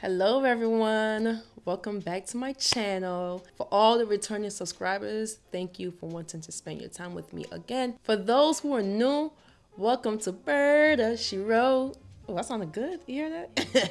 Hello everyone, welcome back to my channel. For all the returning subscribers, thank you for wanting to spend your time with me again. For those who are new, welcome to Berta She Wrote. Oh, that sounded good. You hear that?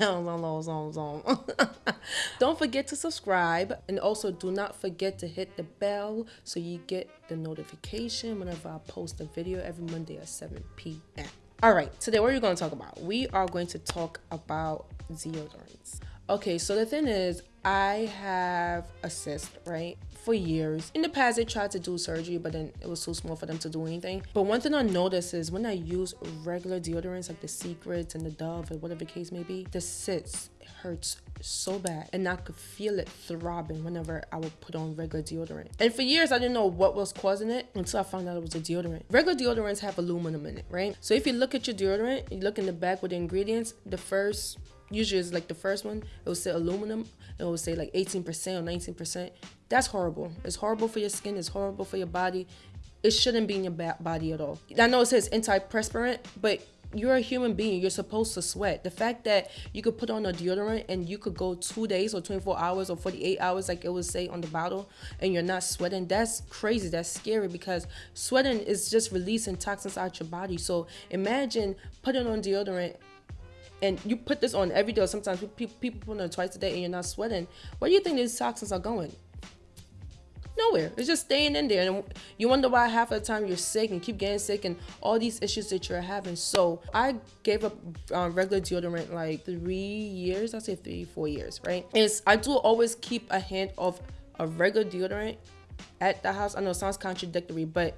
don't forget to subscribe and also do not forget to hit the bell so you get the notification whenever I post a video every Monday at 7 p.m. All right, today what are we going to talk about? We are going to talk about deodorants. Okay, so the thing is, I have a cyst, right? For years. In the past, they tried to do surgery, but then it was too small for them to do anything. But one thing I noticed is when I use regular deodorants like the Secrets and the Dove or whatever the case may be, the cyst hurts so bad and I could feel it throbbing whenever I would put on regular deodorant. And for years I didn't know what was causing it until I found out it was a deodorant. Regular deodorants have aluminum in it, right? So if you look at your deodorant, you look in the back with the ingredients, the first usually it's like the first one, it will say aluminum, it will say like 18% or 19%. That's horrible. It's horrible for your skin, it's horrible for your body. It shouldn't be in your body at all. I know it says antiperspirant, but you're a human being. You're supposed to sweat. The fact that you could put on a deodorant and you could go two days or 24 hours or 48 hours, like it would say on the bottle, and you're not sweating, that's crazy. That's scary because sweating is just releasing toxins out your body. So imagine putting on deodorant and you put this on every day. Sometimes people, people put on twice a day and you're not sweating. Where do you think these toxins are going? Nowhere. It's just staying in there. And you wonder why half of the time you're sick and keep getting sick and all these issues that you're having. So i gave up uh, regular deodorant like three years. I say three four years right? Is i do always keep a hand of a regular deodorant at the house. I know it sounds contradictory but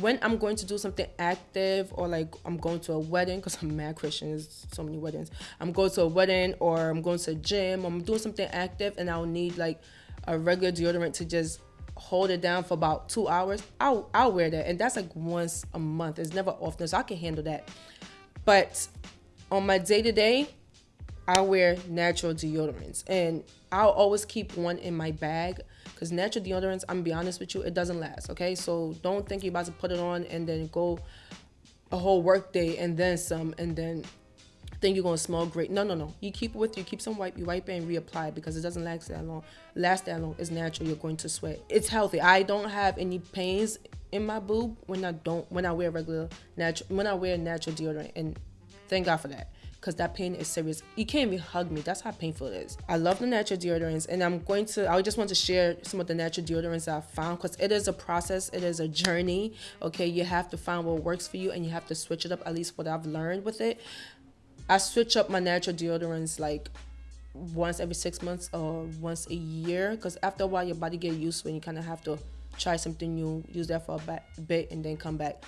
when I'm going to do something active or like I'm going to a wedding because I'm mad Christian, there's so many weddings. I'm going to a wedding or I'm going to a gym. I'm doing something active and I'll need like a regular deodorant to just hold it down for about two hours. I'll I'll wear that and that's like once a month. It's never often, so I can handle that. But on my day to day, I wear natural deodorants and I'll always keep one in my bag because natural deodorants, I'm gonna be honest with you, it doesn't last. Okay, so don't think you're about to put it on and then go a whole work day and then some and then think you're gonna smell great. No, no, no. You keep it with you, keep some wipe, you wipe it and reapply because it doesn't last that long. Last that long. It's natural. You're going to sweat. It's healthy. I don't have any pains in my boob when I don't when I wear regular natural when I wear natural deodorant and thank God for that because that pain is serious. You can't even hug me. That's how painful it is. I love the natural deodorants and I'm going to, I just want to share some of the natural deodorants that I found because it is a process. It is a journey. Okay. You have to find what works for you and you have to switch it up, at least what I've learned with it. I switch up my natural deodorants like once every six months or once a year because after a while your body get used it you kind of have to try something new, use that for a bit and then come back.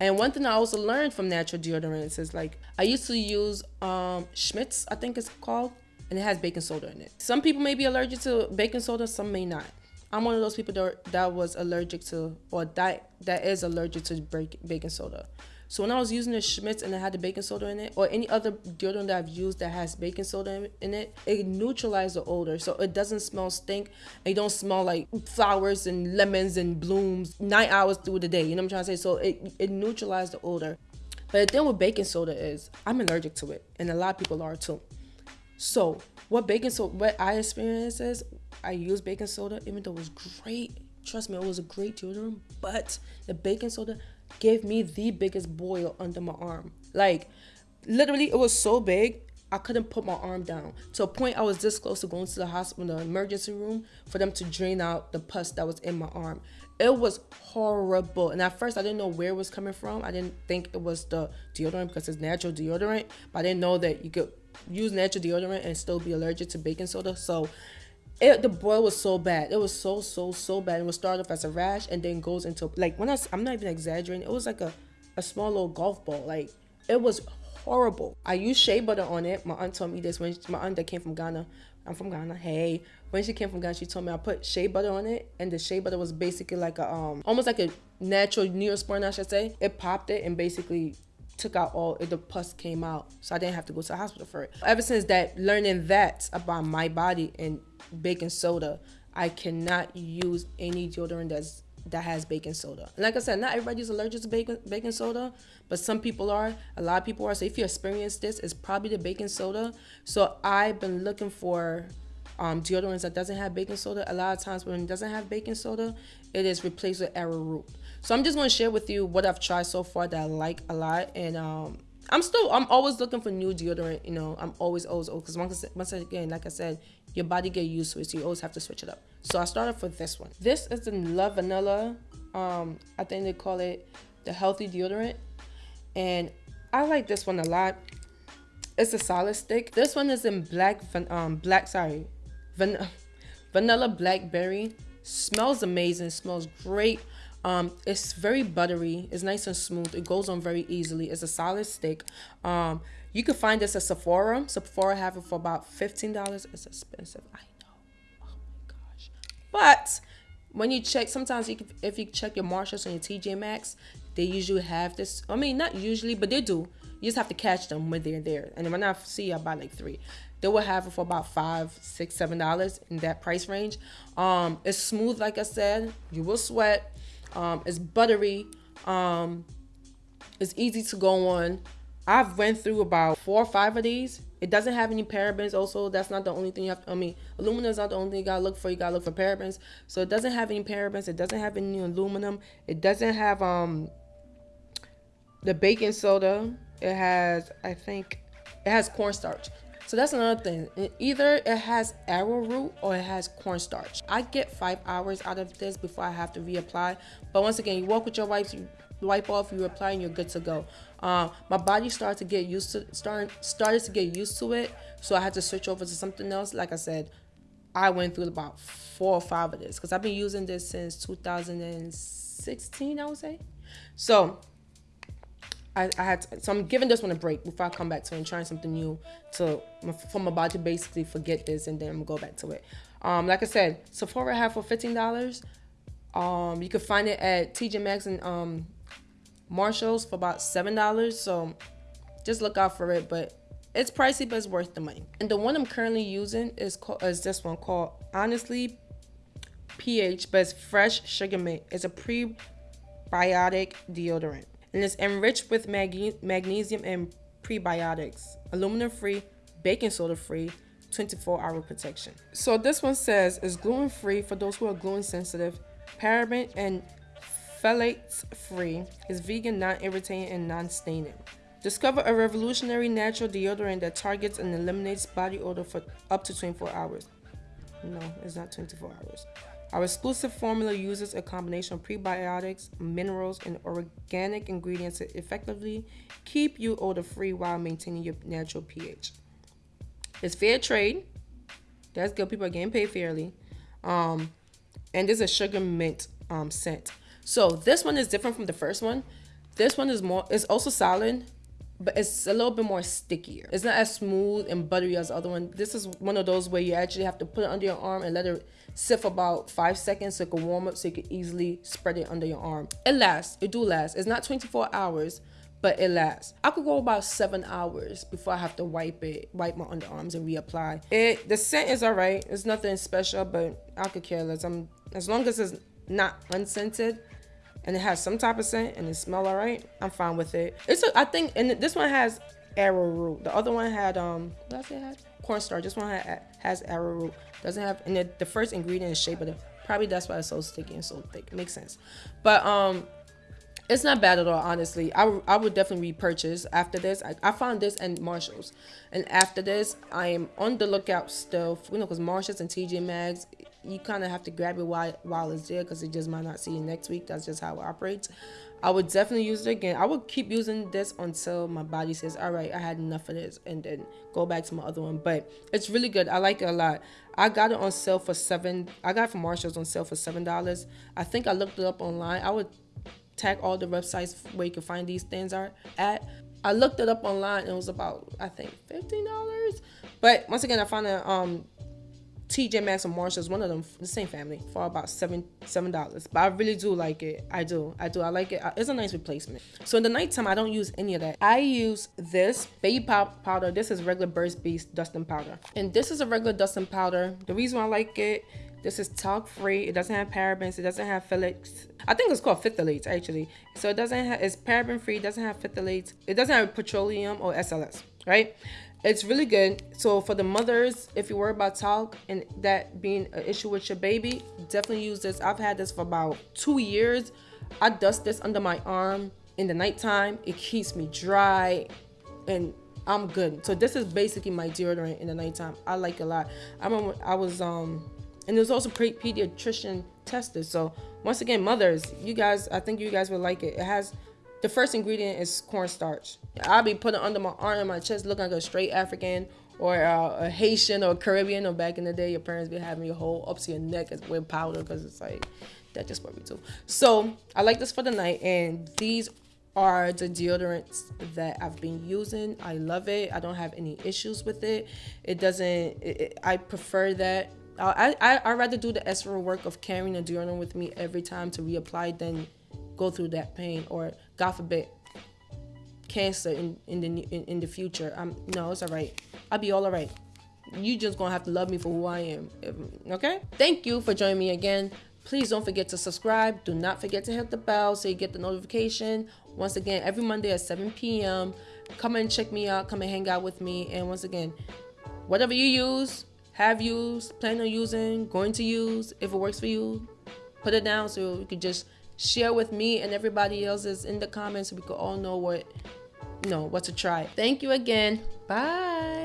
And one thing I also learned from natural deodorants is like I used to use um, Schmidt's, I think it's called, and it has baking soda in it. Some people may be allergic to baking soda, some may not. I'm one of those people that, that was allergic to, or that that is allergic to baking soda. So when I was using the Schmidt's and it had the baking soda in it, or any other deodorant that I've used that has baking soda in it, it neutralizes the odor. So it doesn't smell stink. It don't smell like flowers and lemons and blooms nine hours through the day. You know what I'm trying to say? So it, it neutralizes the odor. But the thing with baking soda is I'm allergic to it. And a lot of people are too. So what baking soda, what I experienced is I use baking soda, even though it was great. Trust me, it was a great deodorant, but the baking soda gave me the biggest boil under my arm. Like, literally, it was so big, I couldn't put my arm down. To a point, I was this close to going to the hospital, the emergency room, for them to drain out the pus that was in my arm. It was horrible. And at first, I didn't know where it was coming from. I didn't think it was the deodorant because it's natural deodorant. But I didn't know that you could use natural deodorant and still be allergic to baking soda. So it, the boil was so bad. It was so so so bad. It was started off as a rash and then goes into like when I I'm not even exaggerating. It was like a a small little golf ball. Like it was horrible. I used shea butter on it. My aunt told me this when my aunt that came from Ghana. I'm from Ghana. Hey, when she came from Ghana, she told me I put shea butter on it, and the shea butter was basically like a um almost like a natural neosporin, I should say. It popped it and basically took out all the pus came out so i didn't have to go to the hospital for it ever since that learning that about my body and baking soda i cannot use any deodorant that's that has baking soda. And like I said, not everybody's allergic to baking baking soda, but some people are. A lot of people are. So if you experience this, it's probably the baking soda. So I've been looking for um, deodorants that doesn't have baking soda. A lot of times when it doesn't have baking soda, it is replaced with arrowroot. So I'm just going to share with you what I've tried so far that I like a lot, and um, I'm still I'm always looking for new deodorant. You know, I'm always always because once once again, like I said, your body get used to it, so you always have to switch it up. So I started with this one. This is the Lavanila. Um, I think they call it the healthy deodorant, and I like this one a lot. It's a solid stick. This one is in black um black sorry, van vanilla blackberry. Smells amazing. Smells great. Um, it's very buttery. It's nice and smooth. It goes on very easily. It's a solid stick. Um, you can find this at Sephora. Sephora have it for about fifteen dollars. It's expensive. I know. Oh my gosh. But when you check, sometimes you can, if you check your Marshalls and your TJ Maxx, they usually have this. I mean, not usually, but they do. You just have to catch them when they're there. And when I see, I buy like three. They will have it for about five, six, seven dollars in that price range. Um, it's smooth, like I said. You will sweat. Um, it's buttery. Um, it's easy to go on. I've went through about four or five of these. It doesn't have any parabens. Also, that's not the only thing you have. To, I mean, aluminum is not the only thing you gotta look for. You gotta look for parabens. So it doesn't have any parabens. It doesn't have any aluminum. It doesn't have um the baking soda. It has, I think, it has cornstarch. So that's another thing. either it has arrowroot or it has cornstarch. I get five hours out of this before I have to reapply. But once again, you walk with your wipes, you wipe off, you apply, and you're good to go. Uh, my body started to get used to started started to get used to it, so I had to switch over to something else. Like I said, I went through about four or five of this because I've been using this since 2016, I would say. So I, I had to, so I'm giving this one a break before I come back to it and trying something new to for my body to basically forget this and then go back to it. Um, like I said, Sephora have for fifteen dollars. Um, you can find it at TJ Maxx and um, Marshalls for about seven dollars. So just look out for it, but it's pricey, but it's worth the money. And the one I'm currently using is called is this one called Honestly pH, but it's fresh sugar mint. It's a prebiotic deodorant and it's enriched with mag- magnesium and prebiotics, aluminum free, baking soda free, 24 hour protection. So this one says it's gluten free for those who are gluten sensitive, paraben and phthalates free, is vegan, non irritating, and non staining. Discover a revolutionary natural deodorant that targets and eliminates body odor for up to 24 hours. No, it's not 24 hours. Our exclusive formula uses a combination of prebiotics, minerals, and organic ingredients to effectively keep you odor free while maintaining your natural pH. It's fair trade. That's good. People are getting paid fairly. Um, and there's a sugar mint um, scent. So this one is different from the first one. This one is more, it's also solid, but it's a little bit more stickier. It's not as smooth and buttery as the other one. This is one of those where you actually have to put it under your arm and let it sit for about five seconds so it can warm up so you can easily spread it under your arm. It lasts, it do last. It's not 24 hours, but it lasts. I could go about seven hours before I have to wipe it, wipe my underarms and reapply. It the scent is alright. It's nothing special, but I could care less. I'm as long as it's not unscented and it has some type of scent and it smell all right, I'm fine with it. It's a, I think, and this one has arrowroot. The other one had um, what I say had? Cornstarch. This one had, has arrowroot. Doesn't have, and the, the first ingredient is shea butter. Probably that's why it's so sticky and so thick. It makes sense. But um, it's not bad at all, honestly. I, I would definitely repurchase after this. I, I found this and Marshalls. And after this, I am on the lookout still. You know, because Marshalls and TJ Maxx, you kind of have to grab it while, while it's there because it just might not see you next week. That's just how it operates. I would definitely use it again. I would keep using this until my body says, all right, I had enough of this and then go back to my other one. But it's really good. I like it a lot. I got it on sale for seven. I got it from Marshalls on sale for $7. I think I looked it up online. I would tag all the websites where you can find these things are at. I looked it up online and it was about, I think, $15. But once again, I found a um TJ Maxx and Marshalls, one of them, the same family, for about seven seven dollars. But I really do like it. I do. I do. I like it. It's a nice replacement. So in the nighttime, I don't use any of that. I use this baby pop powder. This is regular Burt's Bees dusting powder, and this is a regular dusting powder. The reason I like it This is talc free. It doesn't have parabens. It doesn't have phthalates. I think it's called phthalates actually. So it doesn't have. It's paraben free. It doesn't have phthalates. It doesn't have petroleum or SLS. Right. It's really good. So for the mothers, if you worry about talc and that being an issue with your baby, definitely use this. I've had this for about two years. I dust this under my arm in the nighttime. It keeps me dry and I'm good. So this is basically my deodorant in the nighttime. I like a lot. I remember I was um and there's also pre pediatrician tested. So once again, mothers, you guys, I think you guys would like it. It has the first ingredient is cornstarch. I'll be putting under my arm and my chest, looking like a straight African or uh, a Haitian or Caribbean. Or back in the day, your parents be having your whole up to your neck with powder because it's like that just what we do. So I like this for the night, and these are the deodorants that I've been using. I love it. I don't have any issues with it. It doesn't. It, it, I prefer that. I I I rather do the extra work of carrying a deodorant with me every time to reapply than go through that pain or God forbid cancer in in the in, in the future. I'm no, it's all right. I'll be all alright. You just gonna have to love me for who I am. Okay. Thank you for joining me again. Please don't forget to subscribe. Do not forget to hit the bell so you get the notification. Once again, every Monday at 7 p.m. Come and check me out. Come and hang out with me. And once again, whatever you use, have used, plan on using, going to use, if it works for you, put it down so you can just share with me and everybody else is in the comments so we can all know what you know what to try. Thank you again. Bye.